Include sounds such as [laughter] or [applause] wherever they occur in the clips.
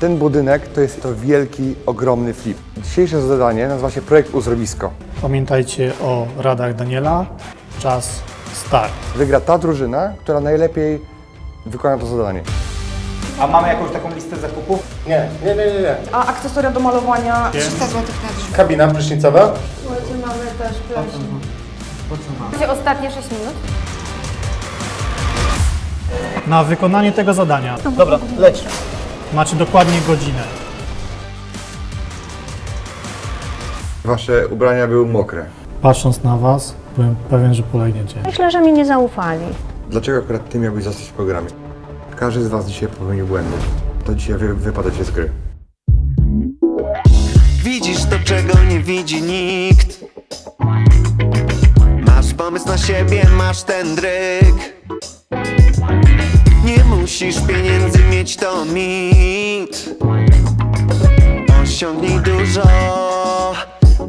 Ten budynek to jest to wielki, ogromny flip. Dzisiejsze zadanie nazywa się projekt Uzdrowisko. Pamiętajcie o radach Daniela. Czas start. Wygra ta drużyna, która najlepiej wykona to zadanie. A mamy jakąś taką listę zakupów? Nie, nie, nie, nie. nie. A akcesoria do malowania 300 zł na drzwi. Kabina prysznicowa. Słuchajcie, mamy też plecik. Będzie ostatnie 6 minut. Na wykonanie tego zadania Dobra, leć. Macie dokładnie godzinę. Wasze ubrania były mokre. Patrząc na Was, byłem pewien, że polegniecie. Myślę, że mi nie zaufali. Dlaczego akurat ty miałbyś zostać w programie? Każdy z was dzisiaj popełnił błędy. To dzisiaj wy, wypadacie z gry. Widzisz to, czego nie widzi nikt Masz pomysł na siebie, masz ten dryk musisz pieniędzy mieć, to mit. Osiągnij dużo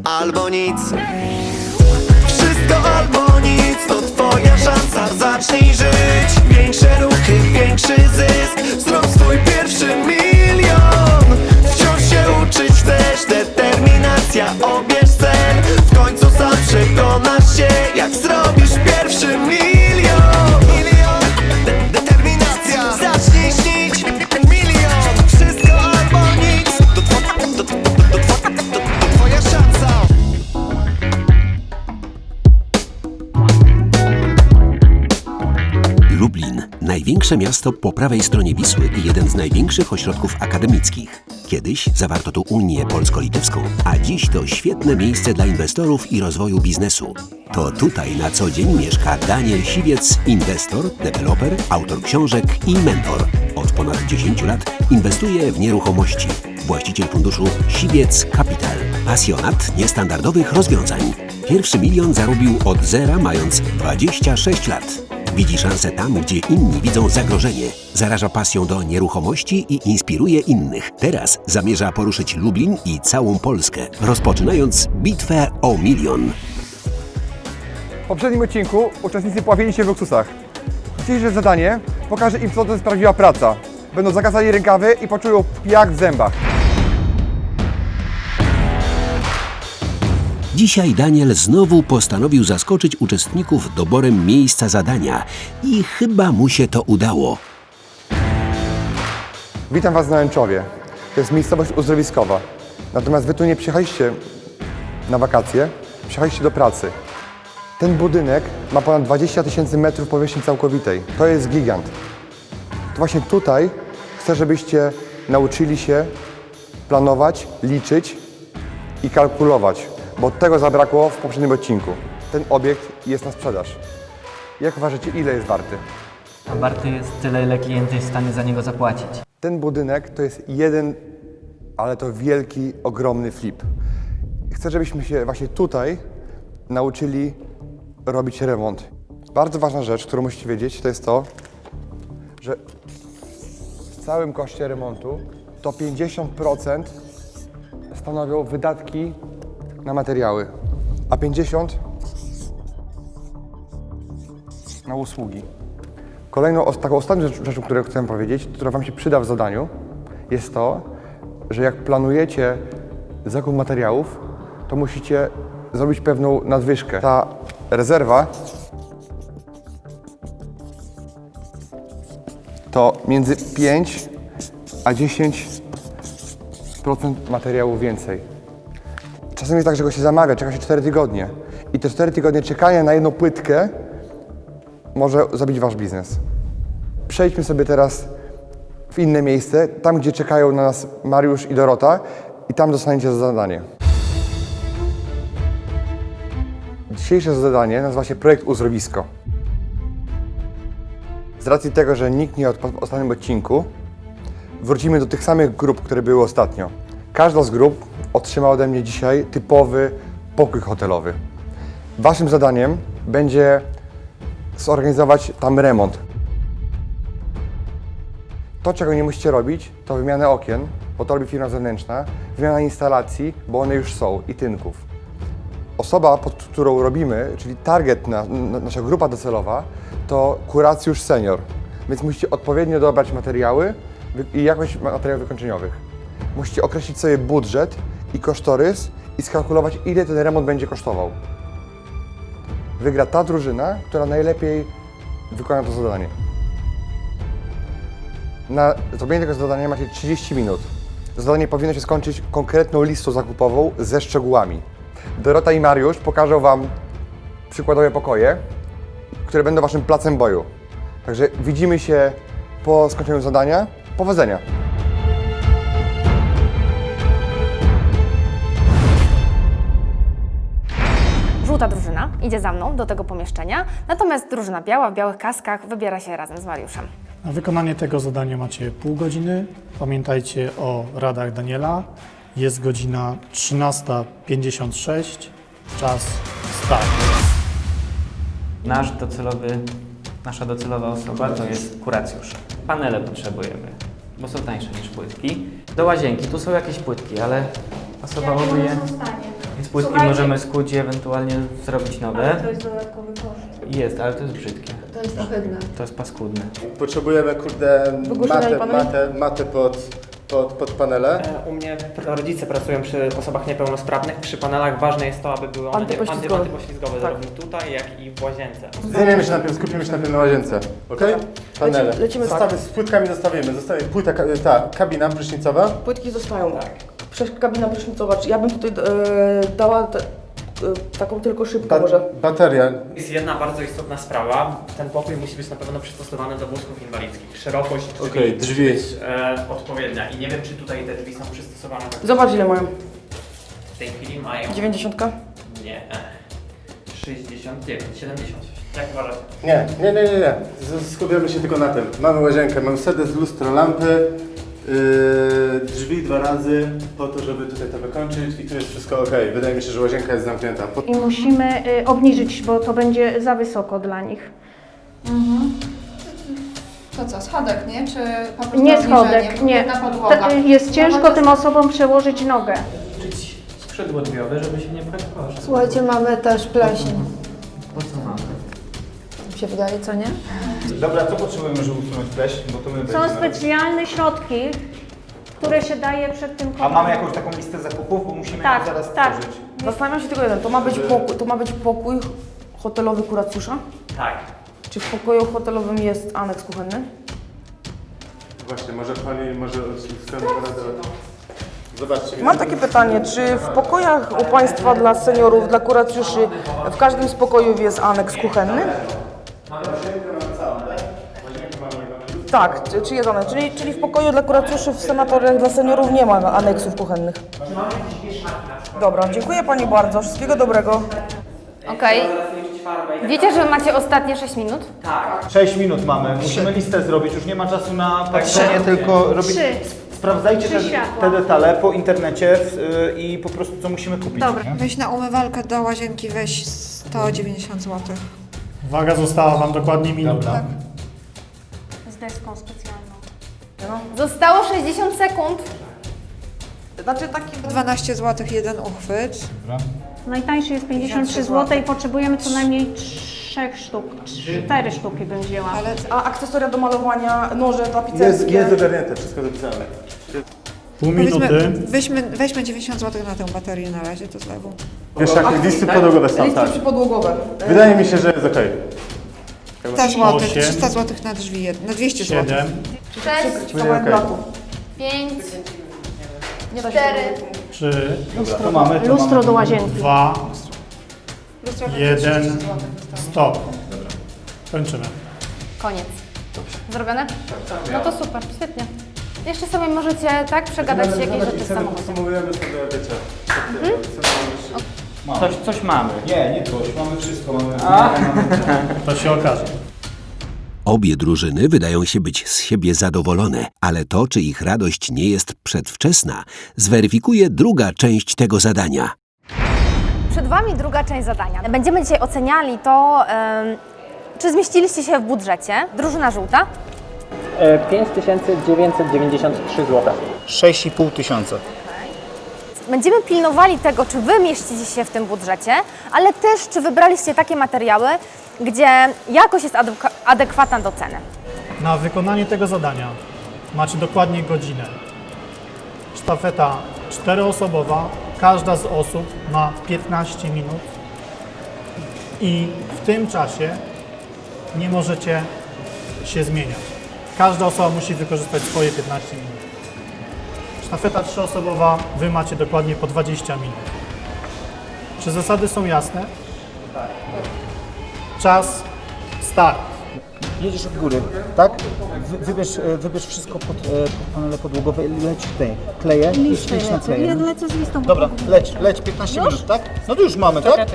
albo nic. Wszystko albo nic, to twoja szansa. Zacznij żyć, większe ruchy, większy zysk. Zrób swój pierwszy milion. Wciąż się uczyć chcesz, determinacja, obierz cel W końcu sam przekonasz się, jak zrobisz pierwszy milion największe miasto po prawej stronie Wisły i jeden z największych ośrodków akademickich. Kiedyś zawarto tu Unię Polsko-Litewską, a dziś to świetne miejsce dla inwestorów i rozwoju biznesu. To tutaj na co dzień mieszka Daniel Siwiec, inwestor, deweloper, autor książek i mentor. Od ponad 10 lat inwestuje w nieruchomości. Właściciel funduszu Siwiec Capital. Pasjonat niestandardowych rozwiązań. Pierwszy milion zarobił od zera mając 26 lat. Widzi szansę tam, gdzie inni widzą zagrożenie. Zaraża pasją do nieruchomości i inspiruje innych. Teraz zamierza poruszyć Lublin i całą Polskę, rozpoczynając bitwę o milion. W poprzednim odcinku uczestnicy pławili się w luksusach. Dzisiejsze zadanie pokaże im, co to jest praca. Będą zakasali rękawy i poczują piach w zębach. Dzisiaj Daniel znowu postanowił zaskoczyć uczestników doborem miejsca zadania i chyba mu się to udało. Witam Was na Łęczowie. To jest miejscowość uzdrowiskowa. Natomiast Wy tu nie przyjechaliście na wakacje, przyjechaliście do pracy. Ten budynek ma ponad 20 tysięcy metrów powierzchni całkowitej. To jest gigant. To właśnie tutaj chcę, żebyście nauczyli się planować, liczyć i kalkulować, bo tego zabrakło w poprzednim odcinku. Ten obiekt jest na sprzedaż. Jak uważacie, ile jest warty? A warty jest tyle, ile klient jest w stanie za niego zapłacić. Ten budynek to jest jeden, ale to wielki, ogromny flip. Chcę, żebyśmy się właśnie tutaj nauczyli robić remont. Bardzo ważna rzecz, którą musicie wiedzieć, to jest to, że w całym koszcie remontu to 50% stanowią wydatki na materiały, a 50% na usługi. Kolejną, taką ostatnią rzecz- rzeczą, którą chcę powiedzieć, która Wam się przyda w zadaniu, jest to, że jak planujecie zakup materiałów, to musicie zrobić pewną nadwyżkę. Ta rezerwa to między 5 a 10% materiału więcej. Czasem jest tak, że go się zamawia, czeka się 4 tygodnie. I te 4 tygodnie czekania na jedną płytkę może zabić wasz biznes. Przejdźmy sobie teraz w inne miejsce, tam gdzie czekają na nas Mariusz i Dorota i tam dostaniecie zadanie. Dzisiejsze zadanie nazywa się projekt Uzdrowisko. Z racji tego, że nikt nie odpadł w ostatnim odcinku, wrócimy do tych samych grup, które były ostatnio. Każda z grup otrzyma ode mnie dzisiaj typowy pokój hotelowy. Waszym zadaniem będzie zorganizować tam remont. To, czego nie musicie robić, to wymiana okien, bo to robi firma zewnętrzna, wymiana instalacji, bo one już są, i tynków. Osoba, pod którą robimy, czyli target, na, na, nasza grupa docelowa, to kuracjusz senior. Więc musicie odpowiednio dobrać materiały i jakość materiałów wykończeniowych. Musicie określić sobie budżet i kosztorys i skalkulować, ile ten remont będzie kosztował. Wygra ta drużyna, która najlepiej wykona to zadanie. Na zrobienie tego zadania macie 30 minut. Zadanie powinno się skończyć konkretną listą zakupową ze szczegółami. Dorota i Mariusz pokażą Wam przykładowe pokoje, które będą Waszym placem boju. Także widzimy się po skończeniu zadania. Powodzenia! Żółta drużyna idzie za mną do tego pomieszczenia, natomiast drużyna biała w białych kaskach wybiera się razem z Mariuszem. Na wykonanie tego zadania macie pół godziny. Pamiętajcie o radach Daniela. Jest godzina 13.56. Czas start. Nasz docelowy, nasza docelowa osoba to jest kuracjusz. Panele potrzebujemy, bo są tańsze niż płytki. Do łazienki, tu są jakieś płytki, ale pasowałoby je. Więc płytki możemy skuć i ewentualnie zrobić nowe. To jest dodatkowy koszt. Jest, ale to jest brzydkie. To jest ohydne. To jest paskudne. Potrzebujemy, kurde, matę, matę, matę pod, pod, pod panele. E, U mnie rodzice pracują przy osobach niepełnosprawnych. Przy panelach ważne jest to, aby były one Antypoślizgowe. anty- antypoślizgowe zarówno tutaj, jak i w łazience. Zajmiemy się najpierw, skupimy się najpierw na łazience. Okej? Panele. Lecimy- lecimy Zostawy, tak. Z płytkami zostawimy. Zostaje płyta, ka- ta kabina prysznicowa. Płytki zostają. Tak. Przez kabina prysznicowa. Czy Ja bym tutaj e, dała te, e, taką tylko szybką Ba może. bateria. Jest jedna bardzo istotna sprawa. Ten pokój musi być na pewno przystosowany do wózków inwalidzkich. Szerokość drzwi, Okej, drzwi. musi być e, odpowiednia. I nie wiem, czy tutaj te drzwi są przystosowane. Zobacz ile mają. W tej chwili mają... 90. Nie. 69, 70. Jak uważacie? Nie, nie, nie, nie, nie. Z- Skupiamy się tylko na tym. Mamy łazienkę, mamy sedes, lustro, lampy, drzwi dwa razy po to, żeby tutaj to wykończyć i tu jest wszystko ok. Wydaje mi się, że łazienka jest zamknięta. Po- I musimy y, obniżyć, bo to będzie za wysoko dla nich. To co, schodek, nie? Czy po prostu Nie obniżenie? schodek, nie. Na podłoga. To, y, Jest ciężko tym osobom przełożyć nogę. Czyć skrzydło drzwiowe, żeby się nie pchać. Słuchajcie, mamy też pleśń. Po co mamy? Mi się wydaje, co nie? Dobra, co potrzebujemy, żeby usunąć pleśń? Bo to my Są będziemy- specjalne środki, które się daje przed tym A mamy jakąś taką listę zakupów, bo musimy Tak, ją zaraz tak. stworzyć. Zastanawiam się tylko jeden. To ma być pokój, to ma być pokój hotelowy kuracjusza? Tak. Czy w pokoju hotelowym jest aneks kuchenny? Właśnie, może pani, może chcemy radę. Zobaczcie. Mam takie pytanie, czy w pokojach u Państwa dla seniorów, dla kuracjuszy, w każdym z pokojów jest aneks kuchenny? Tak, czy, aneks? Czyli, czyli w pokoju dla kuracjuszy w sanatoriach dla seniorów nie ma aneksów kuchennych? Dobra, dziękuję Pani bardzo, wszystkiego dobrego. Okej. Wiecie, że macie ostatnie 6 minut? 6 minut mamy, musimy listę zrobić, już nie ma czasu na patrzenie, tylko robić... Trzy. Sprawdzajcie te, światła. te detale po internecie w, y, i po prostu co musimy kupić. Dobra. nie? Weź na umywalkę do łazienki, weź 190 zł. Uwaga, została Wam dokładnie minuta. Deską specjalną. Zostało 60 sekund. Znaczy taki... 12 zł jeden uchwyt. Najtańszy jest 53 zł i potrzebujemy co najmniej 3 sztuk. 4 sztuki bym wzięła. Ale A akcesoria do malowania, noże tapicerskie? Jest, jest ogarnięte, wszystko zapisane. Pół powiedzmy, minuty. weźmy, weźmy 90 zł na tę baterię na razie, to zlewu. Wiesz, jakie listy podłogowe są, Listy tak. przypodłogowe. Wydaje mi się, że jest okej. 300 zł, Osiem. 300 zł na drzwi, jed- na 200 zł. 7, 6, Będzie okej. 5, Nie da się 4, 3, To mamy, to Lustro mamy. do łazienki. 2, Lustro będzie 1, 30 zł. stop. Kończymy. koniec. Zrobione? No to super, świetnie. Jeszcze sobie możecie tak przegadać jakieś rzeczy w samochodzie. Podsumowujemy sobie, wiecie. Coś, coś mamy. Nie, nie coś, mamy wszystko, mamy... [laughs] To się okaże. Obie drużyny wydają się być z siebie zadowolone, ale to, czy ich radość nie jest przedwczesna, zweryfikuje druga część tego zadania. Przed Wami druga część zadania. Będziemy dzisiaj oceniali to, czy zmieściliście się w budżecie. Drużyna żółta. 5993 zł. 6,5 tysiąca. Będziemy pilnowali tego, czy Wy mieścicie się w tym budżecie, ale też, czy wybraliście takie materiały, gdzie jakość jest adek- adekwatna do ceny. Na wykonanie tego zadania macie dokładnie godzinę. Sztafeta czteroosobowa, każda z osób ma 15 minut i w tym czasie nie możecie się zmieniać. Każda osoba musi wykorzystać swoje 15 minut. Sztafeta trzyosobowa, wy macie dokładnie po 20 minut. Czy zasady są jasne? Czas, start. Jedziesz od góry, tak? Wy, wybierz, e, wybierz wszystko pod, e, pod panele podłogowe i leć tutaj. Kleję idź na lecę. kleję. Ja lecę z listą Dobra, leć, leć, 15 minut, tak? No to już mamy, tak? Y,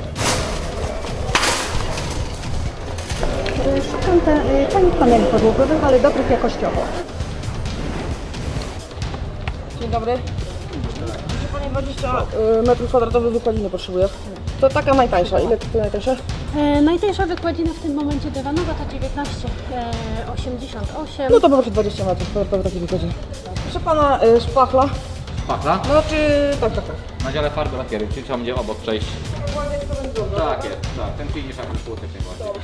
Szukam te, y, tanich paneli podłogowych, ale dobrych jakościowo. Dzień dobry. Proszę Pani 20 y, metrów kwadratowych wykładziny potrzebuję. To taka najtańsza. Ile to najtańsza? E, najtańsza wykładzina w tym momencie dywanowa to 19, e, 88. No to poproszę 20 metrów kwadratowych takiej wykładziny. Proszę Pana y, szpachla. Szpachla? No czy... tak, tak, tak. Na dziale farby lakiery, czyli trzeba będzie obok przejść. Tak jest, tak. Ten finish jak płotek najbardziej.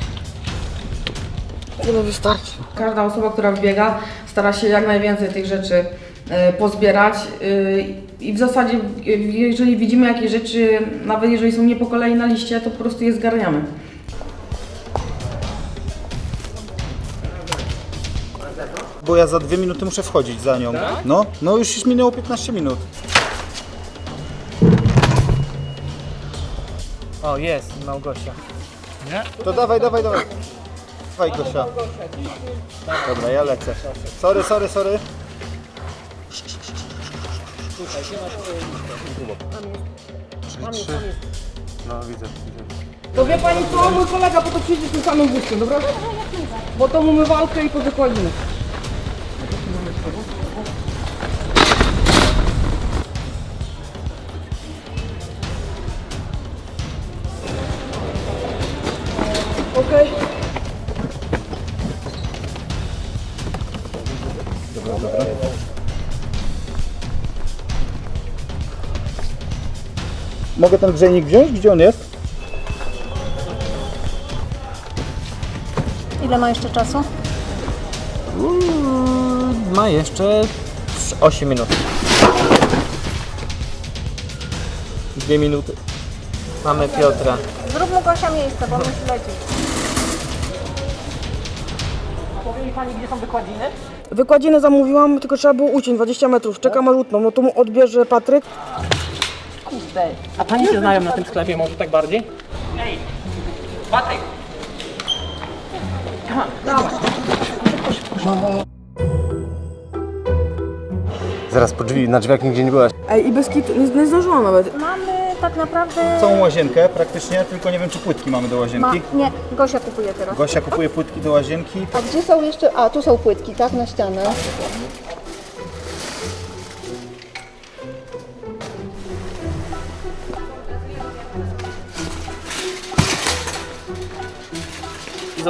Tyle wystarczy. Każda osoba, która wbiega, stara się jak najwięcej tych rzeczy e, pozbierać e, i w zasadzie, e, jeżeli widzimy jakieś rzeczy, nawet jeżeli są nie po kolei na liście, to po prostu je zgarniamy. Bo ja za dwie minuty muszę wchodzić za nią. No, no już, minęło 15 minut. O, jest Małgosia. To dawaj, dawaj, dawaj. Dawaj Gosia. Dobra, ja lecę. Sorry, sorry, sorry. No widzę, widzę. To wie Pani co, mój kolega po to przyjdzie z tym samym wózkiem, dobra? Bo to mamy walkę i po wykładzinę. Mogę ten grzejnik wziąć? Gdzie on jest? Ile ma jeszcze czasu? Ma jeszcze 8 minut. Dwie minuty. Mamy Piotra. Zrób mu Gosia miejsce, bo musi lecieć. Powie mi Pani, gdzie są wykładziny? Wykładzinę zamówiłam, tylko trzeba było uciąć 20 metrów. Czekam aż utną, no to mu odbierze Patryk. A Pani się znają na tym sklepie może tak bardziej? Ej, Patryk! Zaraz po drzwi, na drzwiach nigdzie nie byłaś. Ej, i bez kitu, nie, nie zdążyłam nawet. Mamy tak naprawdę... Całą łazienkę praktycznie, tylko nie wiem czy płytki mamy do Ma, łazienki. nie, Gosia kupuje teraz. Gosia kupuje płytki do łazienki. A gdzie są jeszcze, a tu są płytki, tak, na ścianę.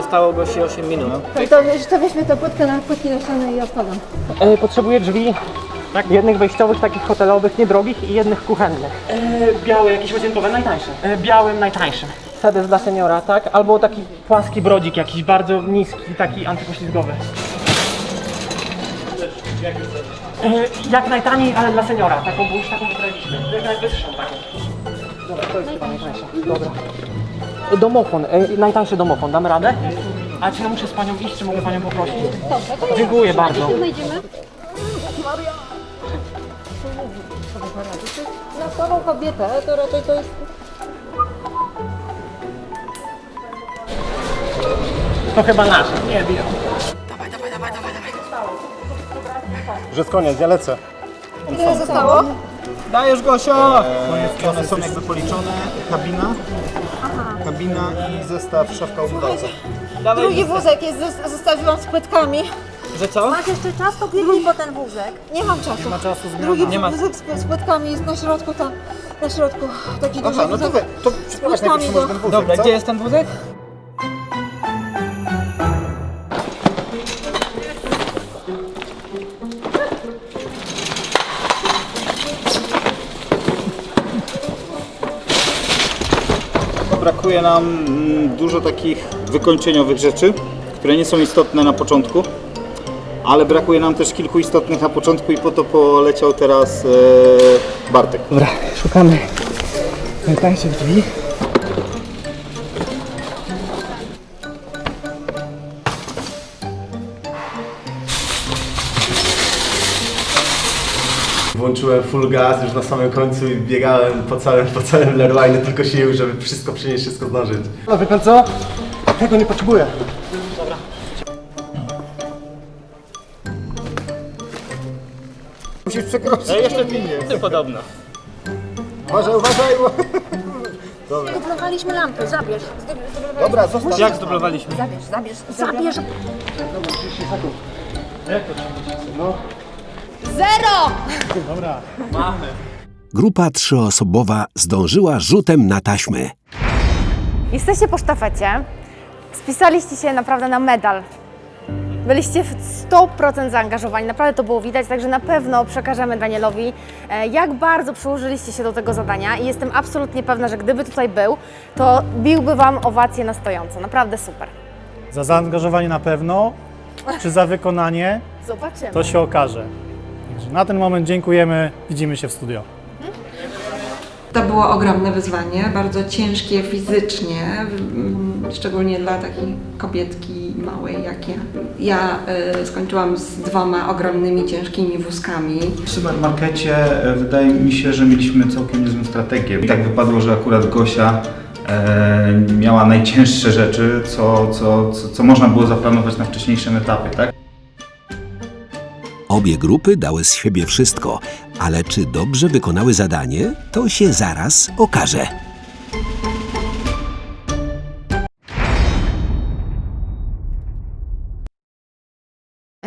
Zostało Gosi 8 minut. To, to, to weźmy tę płytkę na płytki ścianę i odpalam. E, potrzebuję drzwi tak, jednych wejściowych, takich hotelowych, niedrogich i jednych kuchennych. E, białe, jakieś łazienkowe, najtańsze. E, białym, najtańszym. Sedes dla seniora, tak? Albo taki płaski brodzik jakiś, bardzo niski, taki antypoślizgowy. E, jak najtaniej, ale dla seniora, taką, bo już taką wybraliśmy. Jak najwyższą taką. Dobra, to jest chyba najtańsza. Dobra. Domofon, e, najtańszy domofon, damy radę? A czy ja muszę z panią iść, czy mogę panią poprosić? Dobrze, to Dziękuję bardzo. Znajdziemy. Na słabą kobietę to raczej to jest... To chyba nasza. Nie, wiem. Że jest koniec, ja lecę. Ile zostało? Dajesz Gosia! Eee, one są jakby policzone. Kabina. Kabina i zestaw szafka umywalca. Drugi wózek jest, zos- zostawiłam z płytkami. Że co? Masz jeszcze czas, to biegnij po ten wózek. Nie mam czasu. Nie ma czasu Drugi Nie ma. wózek z, z płytkami jest na środku tam, na środku. Taki duży Aha, no to wózek. to najpierw może ten wózek, Dobra, co? gdzie jest ten wózek? Brakuje nam mm, dużo takich wykończeniowych rzeczy, które nie są istotne na początku, ale brakuje nam też kilku istotnych na początku i po to poleciał teraz e, Bartek. Dobra, szukamy najtańszych drzwi. Włączyłem full gas już na samym końcu i biegałem po całym, po całym Leroy, tylko sił, żeby wszystko przynieść, wszystko zdążyć. No wie pan co? Tego nie potrzebuję. Musisz przekroczyć. No jeszcze pilnie. podobno. Uważaj, uważaj! Zdublowaliśmy lampy, zabierz. Dobra, zostaw. Jak zdublowaliśmy? Zabierz, zabierz, zabierz. Zero! Grupa trzyosobowa zdążyła rzutem na taśmy. Jesteście po sztafecie. Spisaliście się naprawdę na medal. Byliście w 100% zaangażowani, naprawdę to było widać, także na pewno przekażemy Danielowi, e, jak bardzo przyłożyliście się do tego zadania i jestem absolutnie pewna, że gdyby tutaj był, to biłby Wam owację na stojąco. Naprawdę super. Za zaangażowanie na pewno, czy za wykonanie, Zobaczymy. to się okaże. Także na ten moment dziękujemy, widzimy się w studio. To było ogromne wyzwanie, bardzo ciężkie fizycznie, mm, szczególnie dla takiej kobietki małej jak ja. Ja y, skończyłam z dwoma ogromnymi, ciężkimi wózkami. W supermarkecie e, wydaje mi się, że mieliśmy całkiem niezłą strategię. I tak wypadło, że akurat Gosia e, miała najcięższe rzeczy, co, co, co, co można było zaplanować na wcześniejszym etapie, tak? Obie grupy dały z siebie wszystko, ale czy dobrze wykonały zadanie, to się zaraz okaże.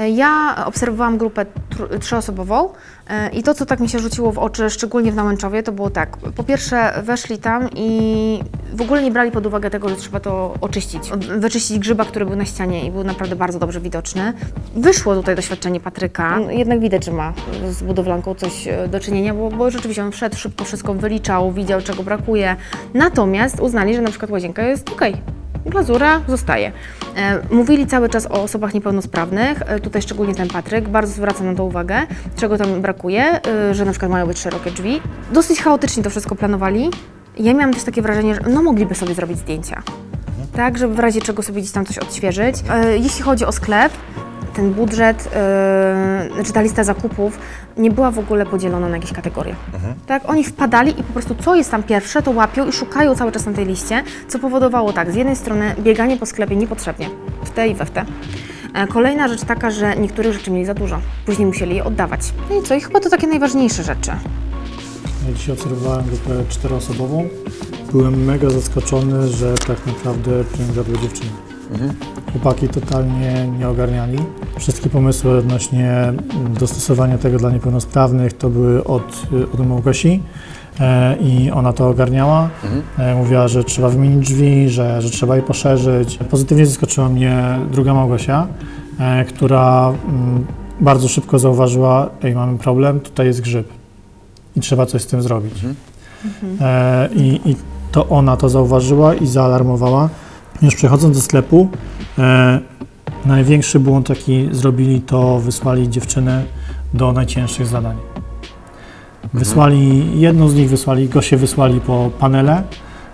Ja obserwowałam grupę tr- trzyosobową e, i to, co tak mi się rzuciło w oczy, szczególnie w Nałęczowie, to było tak. Po pierwsze, weszli tam i w ogóle nie brali pod uwagę tego, że trzeba to oczyścić. Wyczyścić grzyba, który był na ścianie i był naprawdę bardzo dobrze widoczny. Wyszło tutaj doświadczenie Patryka. Jednak widać, że ma z budowlanką coś e, do czynienia, bo, bo rzeczywiście on wszedł szybko, wszystko wyliczał, widział, czego brakuje. Natomiast uznali, że na przykład łazienka jest okej. Glazura zostaje. E, Mówili cały czas o osobach niepełnosprawnych, e, tutaj szczególnie ten Patryk, bardzo zwraca na to uwagę, czego tam brakuje, e, że na przykład mają być szerokie drzwi. Dosyć chaotycznie to wszystko planowali. Ja miałam też takie wrażenie, że no mogliby sobie zrobić zdjęcia, tak, żeby w razie czego sobie gdzieś tam coś odświeżyć. Jeśli chodzi o sklep, ten budżet, yy, znaczy ta lista zakupów nie była w ogóle podzielona na jakieś kategorie. Tak, oni wpadali i po prostu co jest tam pierwsze, to łapią i szukają cały czas na tej liście, co powodowało tak, z jednej strony bieganie po sklepie niepotrzebnie, w te i we w te. E, Kolejna rzecz taka, że niektórych rzeczy mieli za dużo, później musieli je oddawać. No i co, i chyba to takie najważniejsze rzeczy. Ja dzisiaj obserwowałem grupę czteroosobową. Byłem mega zaskoczony, że tak naprawdę pielęgniarły dziewczyny. Chłopaki totalnie nie ogarniali. Wszystkie pomysły odnośnie mm, dostosowania tego dla niepełnosprawnych to były od, od Małgosi e, i ona to ogarniała. E, mówiła, że trzeba wymienić drzwi, że, że trzeba je poszerzyć. Pozytywnie zaskoczyła mnie druga Małgosia, e, która mm, bardzo szybko zauważyła, ej mamy problem, tutaj jest grzyb i trzeba coś z tym zrobić. E, i, I to ona to zauważyła i zaalarmowała. Już przechodząc do sklepu, największy błąd, jaki zrobili, to wysłali dziewczynę do najcięższych zadań. Wysłali, jedną z nich wysłali, Gosię wysłali po panele,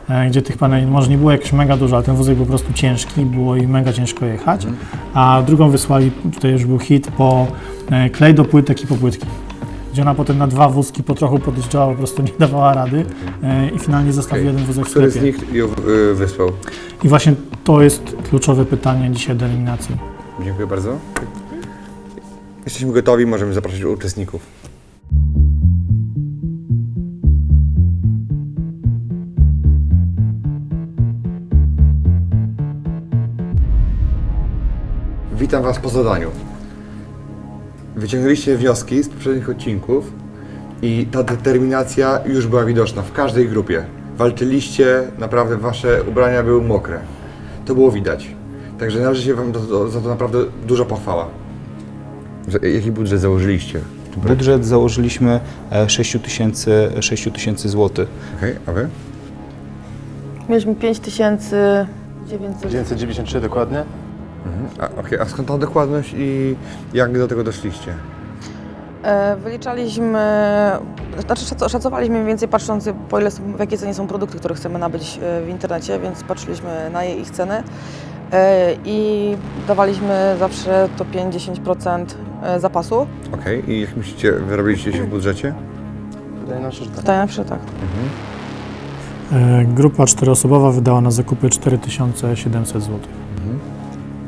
e, gdzie tych paneli może nie było jakieś mega dużo, ale ten wózek był po prostu ciężki, było i mega ciężko jechać. A drugą wysłali, tutaj już był hit, po e, klej do płytek i po płytki gdzie ona potem na dwa wózki po trochu podjeżdżała, po prostu nie dawała rady e, i finalnie zostawił jeden wózek w Który z sklepie. nich ją y, wysłał? I właśnie to jest kluczowe pytanie dzisiaj do eliminacji. Dziękuję bardzo. Jesteśmy gotowi, możemy zaprosić uczestników. Witam Was po zadaniu. Wyciągnęliście wnioski z poprzednich odcinków i ta determinacja już była widoczna w każdej grupie. Walczyliście, naprawdę Wasze ubrania były mokre. To było widać. Także należy się Wam do, do, za to naprawdę duża pochwała. Że- Jaki budżet założyliście? Budżet założyliśmy 6 tysięcy 6 tysięcy złotych. Okej, a Wy? Mieliśmy 5900. 993 dokładnie. Mhm. A, okej, a skąd ta dokładność i jak do tego doszliście? E, Wyliczaliśmy, znaczy szac- szacowaliśmy mniej więcej patrząc po ile są, w jakiej cenie są produkty, które chcemy nabyć e, w internecie, więc patrzyliśmy na je ich ceny e, i dawaliśmy zawsze to 5-10% e, zapasu. Okej, i jak myślicie, wyrobiliście się w budżecie? Wydaje nam się, że tak. Wydaje nam się, tak. E, Grupa czteroosobowa wydała na zakupy 4700 zł.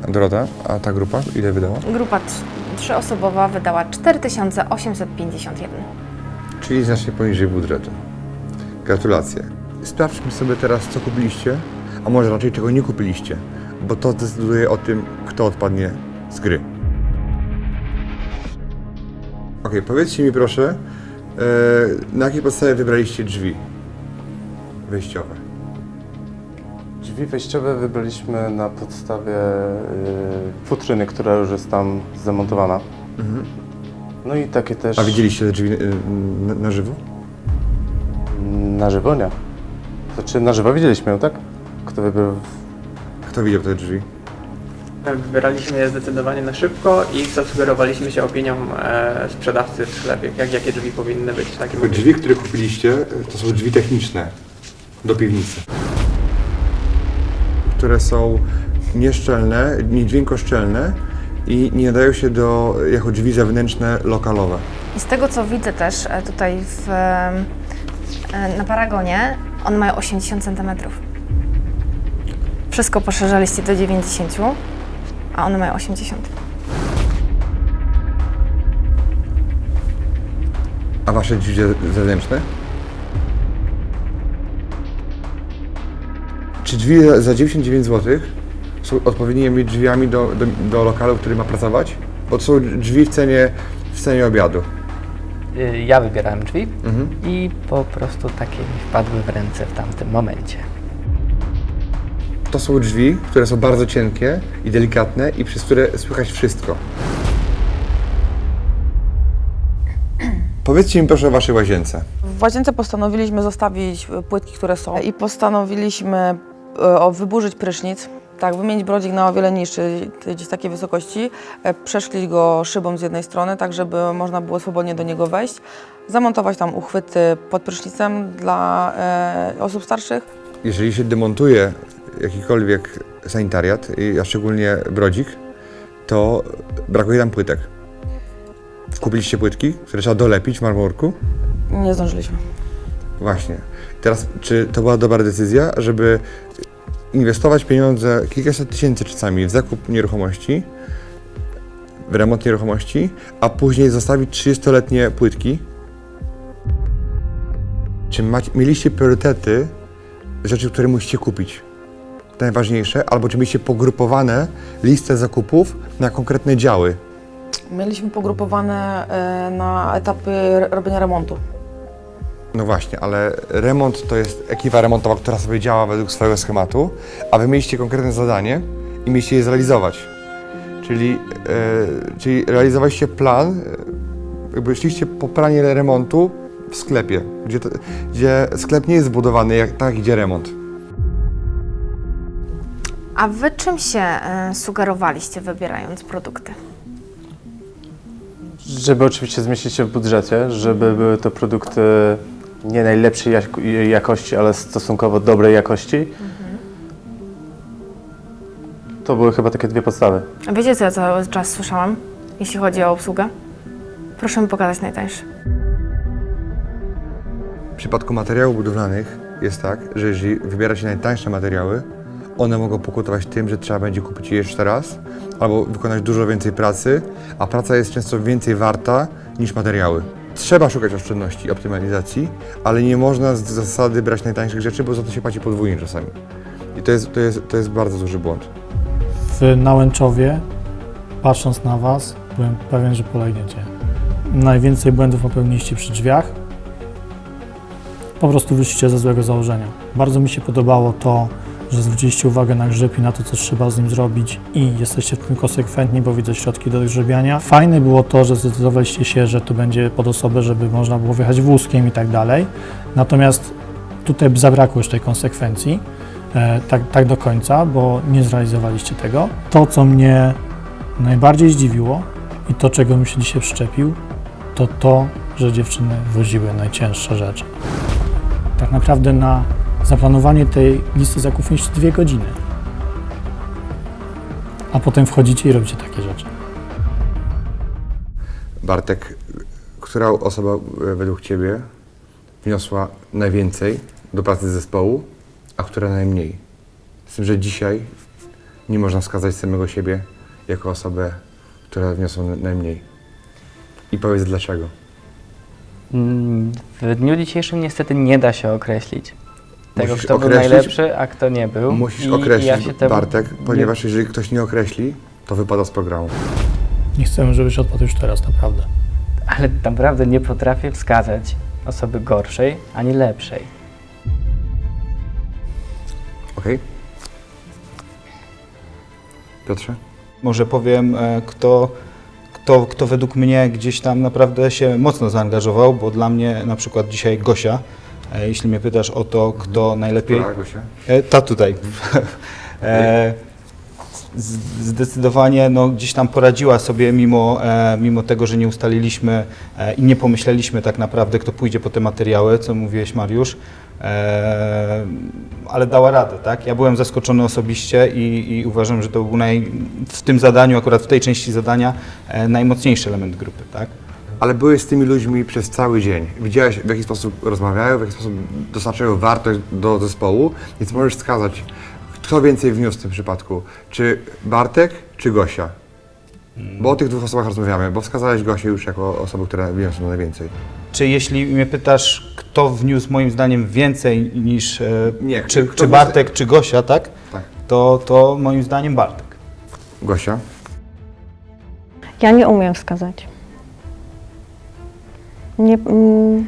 Dorota, a ta grupa ile wydała? Grupa trz- trzyosobowa wydała 4851. Czyli znacznie poniżej budżetu. Gratulacje. Sprawdźmy sobie teraz, co kupiliście, a może raczej czego nie kupiliście, bo to decyduje o tym, kto odpadnie z gry. Ok, powiedzcie mi proszę, e, na jakiej podstawie wybraliście drzwi wejściowe? Drzwi wejściowe wybraliśmy na podstawie y, futryny, która już jest tam zamontowana. No i takie też... A widzieliście te drzwi y, na, na żywo? Na żywo nie. Znaczy na żywo widzieliśmy ją, tak? Kto wybrał... Kto widział te drzwi? Wybieraliśmy je zdecydowanie na szybko i zasugerowaliśmy się opinią e, sprzedawcy w sklepie, jak, jakie drzwi powinny być w takim Drzwi, które kupiliście, to są drzwi techniczne do piwnicy. Które są nieszczelne, niedźwiękoszczelne i nie nadają się do, jako drzwi zewnętrzne lokalowe. I z tego co widzę też e, tutaj w, e, na paragonie, one mają 80 cm. Wszystko poszerzaliście do 90, a one mają 80. A wasze drzwi ze- zewnętrzne? Czy drzwi za- za 99 zł są odpowiednimi drzwiami do, do, do lokalu, w którym ma pracować? Bo to są drzwi w cenie, w cenie obiadu. Y, Ja wybierałem drzwi Mhm. i po prostu takie mi wpadły w ręce w tamtym momencie. To są drzwi, które są bardzo cienkie i delikatne i przez które słychać wszystko. [clears throat] Powiedzcie mi proszę o waszej łazience. W łazience postanowiliśmy zostawić płytki, które są i postanowiliśmy o, wyburzyć prysznic, tak, wymienić brodzik na o wiele niższy, gdzieś takiej wysokości, e, przeszklić go szybą z jednej strony, tak żeby można było swobodnie do niego wejść, zamontować tam uchwyty pod prysznicem dla e, osób starszych. Jeżeli się demontuje jakikolwiek sanitariat, a szczególnie brodzik, to brakuje tam płytek. Kupiliście płytki, które trzeba dolepić w marmurku? Nie zdążyliśmy. Właśnie. Teraz, czy to była dobra decyzja, żeby inwestować pieniądze, kilkaset tysięcy czasami, w zakup nieruchomości, w remont nieruchomości, a później zostawić 30-letnie płytki? Czy macie, mieliście priorytety rzeczy, które musicie kupić? Najważniejsze, albo czy mieliście pogrupowane listę zakupów na konkretne działy? Mieliśmy pogrupowane e, na etapy robienia remontu. No właśnie, ale remont to jest ekipa remontowa, która sobie działa według swojego schematu, a wy mieliście konkretne zadanie i mieliście je zrealizować. Czyli, e, czyli realizowaliście plan, e, jakby szliście po planie remontu w sklepie, gdzie, to, gdzie sklep nie jest zbudowany jak, tak, jak idzie remont. A wy czym się e, sugerowaliście wybierając produkty? Żeby oczywiście zmieścić się w budżecie, żeby były to produkty nie najlepszej jak- jakości, ale stosunkowo dobrej jakości. To były chyba takie dwie podstawy. A wiecie co ja cały czas słyszałam, jeśli chodzi o obsługę? Proszę mi pokazać najtańszy. W przypadku materiałów budowlanych jest tak, że jeżeli wybiera się najtańsze materiały, one mogą pokutować tym, że trzeba będzie kupić je jeszcze raz albo wykonać dużo więcej pracy, a praca jest często więcej warta niż materiały. Trzeba szukać oszczędności i optymalizacji, ale nie można z zasady brać najtańszych rzeczy, bo za to się płaci podwójnie czasami. I to jest, to jest, to jest bardzo duży błąd. W Nałęczowie, patrząc na Was, byłem pewien, że polegniecie. Najwięcej błędów popełniliście przy drzwiach. Po prostu wyszliście ze złego założenia. Bardzo mi się podobało to, że zwróciliście uwagę na grzeb i na to, co trzeba z nim zrobić i jesteście w tym konsekwentni, bo widzę środki do grzebiania. Fajne było to, że zdecydowaliście się, że to będzie pod osobę, żeby można było wjechać wózkiem i tak dalej. Natomiast tutaj zabrakło już tej konsekwencji. e, tak, tak do końca, bo nie zrealizowaliście tego. To, co mnie najbardziej zdziwiło i to, czego bym się dzisiaj przyczepił, to to, że dziewczyny woziły najcięższe rzeczy. Tak naprawdę na zaplanowanie tej listy zakupów mieliście dwie godziny. A potem wchodzicie i robicie takie rzeczy. Bartek, która osoba e, według Ciebie wniosła najwięcej do pracy zespołu, a która najmniej? Z tym, że dzisiaj nie można wskazać samego siebie jako osobę, która wniosła na- najmniej. I powiedz dlaczego. Mm, W dniu dzisiejszym niestety nie da się określić tego, Musisz kto był określić- najlepszy, a kto nie był. Musisz I określić, ja się temu Bartek, nie- ponieważ jeżeli ktoś nie określi, to wypada z programu. Nie chcemy, żebyś odpadł już teraz, naprawdę. Ale naprawdę nie potrafię wskazać osoby gorszej ani lepszej. Okej? Piotrze? Może powiem, e, kto, kto, kto według mnie gdzieś tam naprawdę się mocno zaangażował, bo dla mnie na przykład dzisiaj Gosia, jeśli mnie pytasz o to, kto najlepiej... E, Ta tutaj. [laughs] E, Zdecydowanie no, gdzieś tam poradziła sobie, mimo, e, mimo tego, że nie ustaliliśmy e, i nie pomyśleliśmy tak naprawdę, kto pójdzie po te materiały, co mówiłeś Mariusz, e, ale dała radę, tak? Ja byłem zaskoczony osobiście i, i uważam, że to był naj, w tym zadaniu, akurat w tej części zadania, e, najmocniejszy element grupy, tak? Ale byłeś z tymi ludźmi przez cały dzień. Widziałeś, w jaki sposób rozmawiają, w jaki sposób dostarczają wartość do zespołu, więc możesz wskazać, kto więcej wniósł w tym przypadku. Czy Bartek, czy Gosia? Bo o tych dwóch osobach rozmawiamy, bo wskazałeś Gosię już jako osobę, która wniosła najwięcej. Czy jeśli mnie pytasz, kto wniósł moim zdaniem więcej niż e, Nie, czy, kto czy wniósł- Bartek, czy Gosia, tak? Tak. To, to moim zdaniem Bartek. Gosia? Ja nie umiem wskazać. Nie, mm,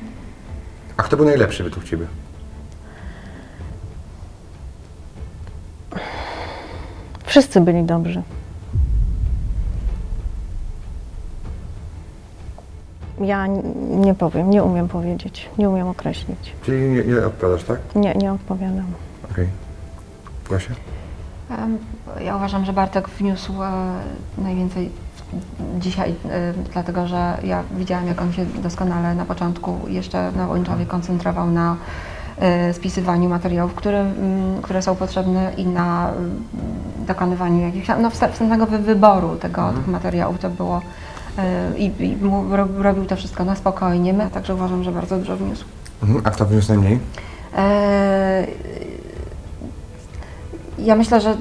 A kto był najlepszy według Ciebie? wszyscy byli dobrzy. Ja n- nie powiem, nie umiem powiedzieć, nie umiem określić. Czyli nie, nie odpowiadasz, tak? Nie, nie odpowiadam. Okej. Gosia? Em, Ja uważam, że Bartek wniósł e, najwięcej dzisiaj, e, dlatego że ja widziałam, jak on się doskonale na początku jeszcze na Łęczowie koncentrował na e, spisywaniu materiałów, które, mm, które są potrzebne i na mm, dokonywaniu jakichś, no wstępnego wy- wyboru tego, tych materiałów. To było i, i robił to wszystko na spokojnie, My także uważam, że bardzo dużo wniósł. Mhm. A kto wniósł najmniej? E, Ja myślę, że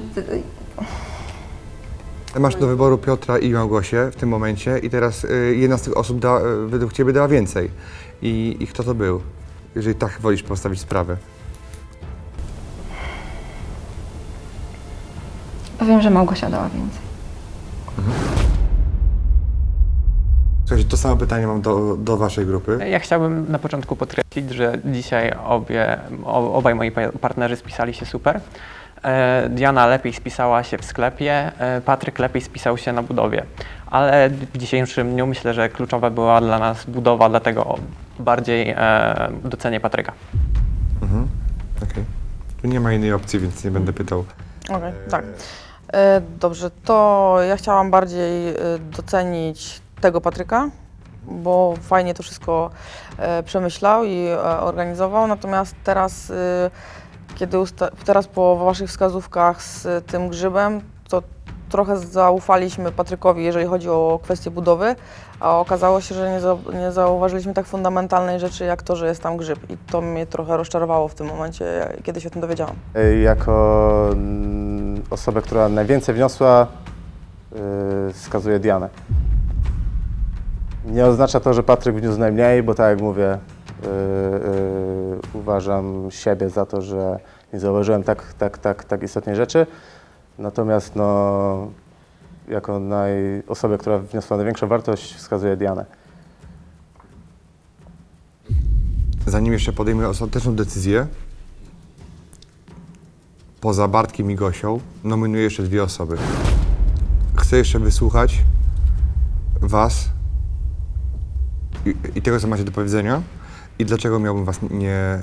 Masz do wyboru Piotra i Małgosię w tym momencie i teraz y, jedna z tych osób da, y, według Ciebie dała więcej. I, I kto to był? Jeżeli tak wolisz postawić sprawę. powiem, że Małgosia dała więcej. Słuchajcie, to samo pytanie mam do, do Waszej grupy. Ja chciałbym na początku podkreślić, że dzisiaj obie, o- obaj moi pa- partnerzy spisali się super. E, Diana lepiej spisała się w sklepie, e, Patryk lepiej spisał się na budowie. Ale w dzisiejszym dniu myślę, że kluczowa była dla nas budowa, dlatego bardziej e, docenię Patryka. Mhm. Okej. Tu nie ma innej opcji, więc nie będę pytał. Okej, tak. E, Dobrze, to ja chciałam bardziej docenić tego Patryka, bo fajnie to wszystko przemyślał i organizował, natomiast teraz, kiedy teraz po Waszych wskazówkach z tym grzybem, to trochę zaufaliśmy Patrykowi, jeżeli chodzi o kwestię budowy, a okazało się, że nie, za, nie zauważyliśmy tak fundamentalnej rzeczy, jak to, że jest tam grzyb i to mnie trochę rozczarowało w tym momencie, kiedy się o tym dowiedziałam. Jako mm, osobę, która najwięcej wniosła, y, wskazuję Dianę. Nie oznacza to, że Patryk wniósł najmniej, bo tak jak mówię, uważam siebie za to, że nie zauważyłem tak, tak, tak, tak istotnej rzeczy. Natomiast no, jako naj, osobę, która wniosła największą wartość, wskazuję Dianę. Zanim jeszcze podejmę ostateczną decyzję, poza Bartkiem i Gosią, nominuję jeszcze dwie osoby. Chcę jeszcze wysłuchać Was i, i tego, co macie do powiedzenia i dlaczego miałbym Was nie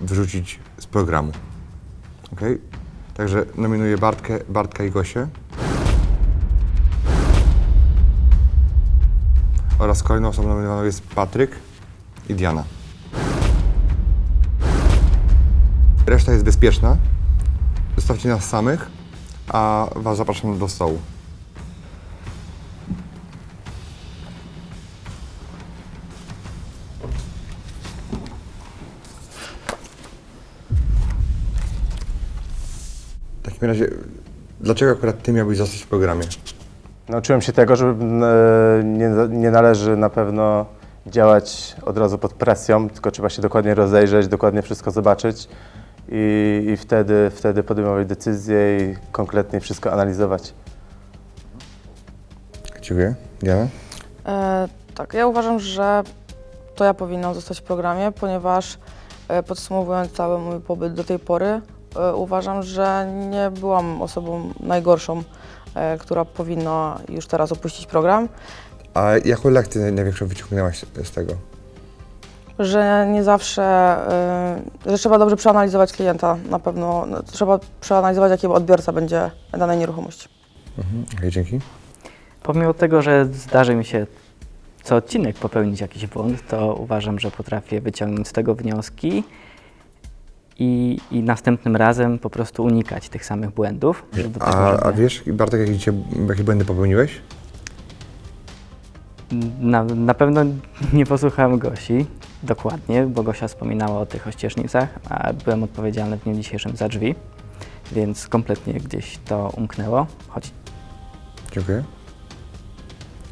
wyrzucić z programu. Okej? Także nominuję Bartkę, Bartka i Gosię. Oraz kolejną osobą nominowaną jest Patryk i Diana. Reszta jest bezpieczna. Zostawcie nas samych, a Was zapraszam do stołu. Takim razie, dlaczego akurat Ty miałbyś zostać w programie? Nauczyłem się tego, że e, nie, nie należy na pewno działać od razu pod presją, tylko trzeba się dokładnie rozejrzeć, dokładnie wszystko zobaczyć i, i wtedy, wtedy podejmować decyzje i konkretnie wszystko analizować. Dziękuję. Diana? E, tak, ja uważam, że to ja powinnam zostać w programie, ponieważ e, podsumowując cały mój pobyt do tej pory, uważam, że nie byłam osobą najgorszą, e, która powinna już teraz opuścić program, A jaką lekcję największą wyciągnęłaś z tego? że nie zawsze, e, że trzeba dobrze przeanalizować klienta, na pewno no, trzeba przeanalizować, jaki odbiorca będzie danej nieruchomości. Mhm. Okej, dzięki. Pomimo tego, że zdarzy mi się co odcinek popełnić jakiś błąd, to uważam, że potrafię wyciągnąć z tego wnioski i, i następnym razem po prostu unikać tych samych błędów. żeby tego, A, żeby- a wiesz, Bartek, jakie, cię, jakie błędy popełniłeś? Na, na pewno [laughs] nie posłuchałem Gosi dokładnie, bo Gosia wspominała o tych ościeżnicach, a byłem odpowiedzialny w dniu dzisiejszym za drzwi, więc kompletnie gdzieś to umknęło, choć Dziękuję.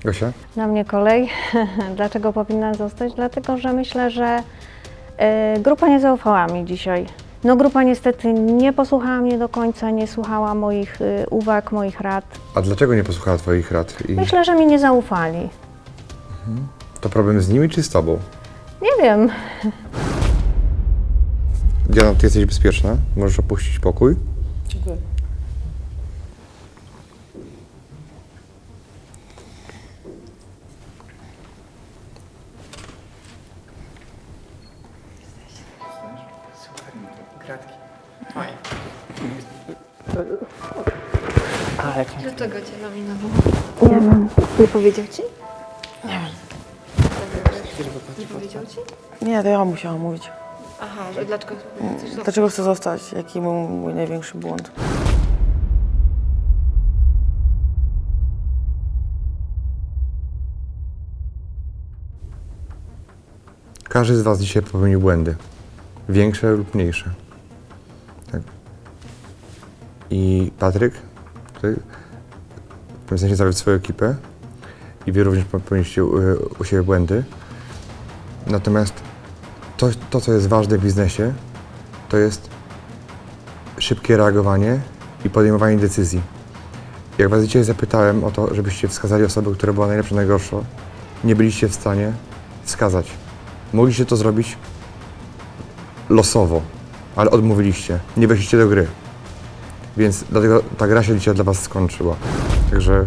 Gosia? Na mnie kolej. [laughs] Dlaczego powinna zostać? Dlatego, że myślę, że grupa nie zaufała mi dzisiaj. No grupa niestety nie posłuchała mnie do końca, nie słuchała moich e, uwag, moich rad. A dlaczego nie posłuchała Twoich rad? I Myślę, że mi nie zaufali. to problem z nimi czy z Tobą? Nie wiem. Diana, Ty jesteś bezpieczna, możesz opuścić pokój. Powiedział ci? Nie wiem. Nie powiedział ci? Nie, to ja musiałam mówić. Aha, że dlaczego chcesz zostać? Dlaczego chcę zostać? Jaki był mój największy błąd? Każdy z Was dzisiaj popełnił błędy. Większe lub mniejsze. Tak. I Patryk, Ty powinieneś zawiódł swoją ekipę i Wy również popełniliście u, u siebie błędy. Natomiast to, to, co jest ważne w biznesie, to jest szybkie reagowanie i podejmowanie decyzji. Jak Was dzisiaj zapytałem o to, żebyście wskazali osobę, która była najlepsza, najgorsza, nie byliście w stanie wskazać. Mogliście to zrobić losowo, ale odmówiliście. Nie weszliście do gry. Więc dlatego ta gra się dzisiaj dla Was skończyła. Także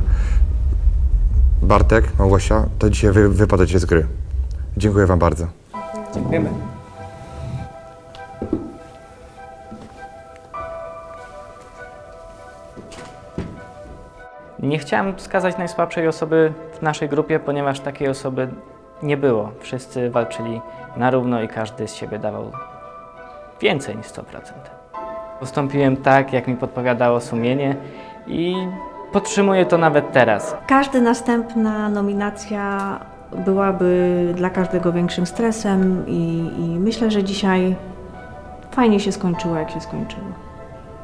Bartek, Małgosia, to dzisiaj wy wypadacie z gry. Dziękuję Wam bardzo. Dziękujemy. Nie chciałem wskazać najsłabszej osoby w naszej grupie, ponieważ takiej osoby nie było. Wszyscy walczyli na równo i każdy z siebie dawał więcej niż 100%. Postąpiłem tak, jak mi podpowiadało sumienie i podtrzymuję to nawet teraz. Każda następna nominacja byłaby dla każdego większym stresem i, i myślę, że dzisiaj fajnie się skończyło, jak się skończyło.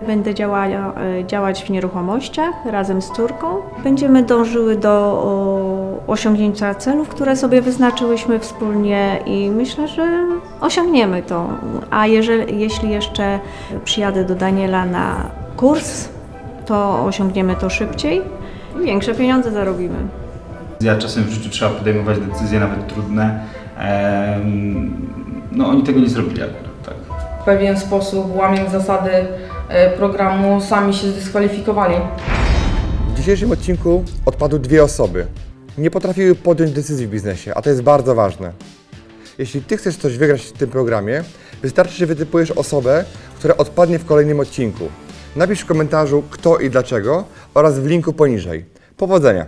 Będę e, działać w nieruchomościach razem z córką. Będziemy dążyły do o, osiągnięcia celów, które sobie wyznaczyłyśmy wspólnie i myślę, że osiągniemy to. A jeżeli, jeśli jeszcze przyjadę do Daniela na kurs, to osiągniemy to szybciej i większe pieniądze zarobimy. Ja czasem w życiu trzeba podejmować decyzje nawet trudne. No oni tego nie zrobili akurat, tak. W pewien sposób, łamiąc zasady e, programu, sami się zdyskwalifikowali. W dzisiejszym odcinku odpadły dwie osoby. Nie potrafiły podjąć decyzji w biznesie, a to jest bardzo ważne. Jeśli Ty chcesz coś wygrać w tym programie, Wystarczy, że wytypujesz osobę, która odpadnie w kolejnym odcinku. Napisz w komentarzu kto i dlaczego oraz w linku poniżej. Powodzenia!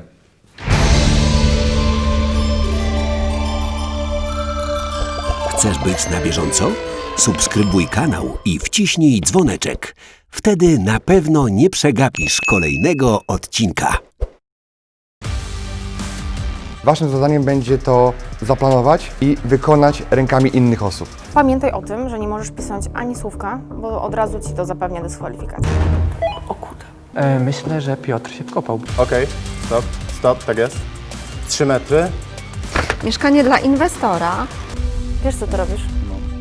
Chcesz być na bieżąco? Subskrybuj kanał i wciśnij dzwoneczek. Wtedy na pewno nie przegapisz kolejnego odcinka. Waszym zadaniem będzie to zaplanować i wykonać rękami innych osób. Pamiętaj o tym, że nie możesz pisać ani słówka, bo od razu ci to zapewnia dyskwalifikację. E, myślę, że Piotr się wkopał. Okej, stop, stop, tak jest. Trzy metry. Mieszkanie dla inwestora. Wiesz, co ty robisz?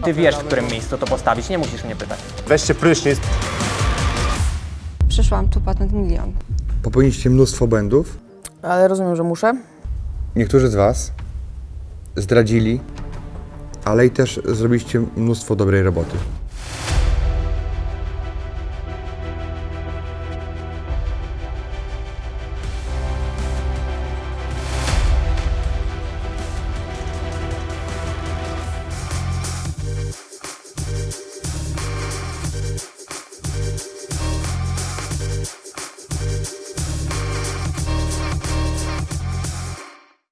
Ty wiesz, w którym miejscu to postawić, nie musisz mnie pytać. Weźcie prysznic. Przyszłam tu patent milion. Popełniliście mnóstwo błędów. Ale rozumiem, że muszę. Niektórzy z Was zdradzili, ale i też zrobiliście mnóstwo dobrej roboty.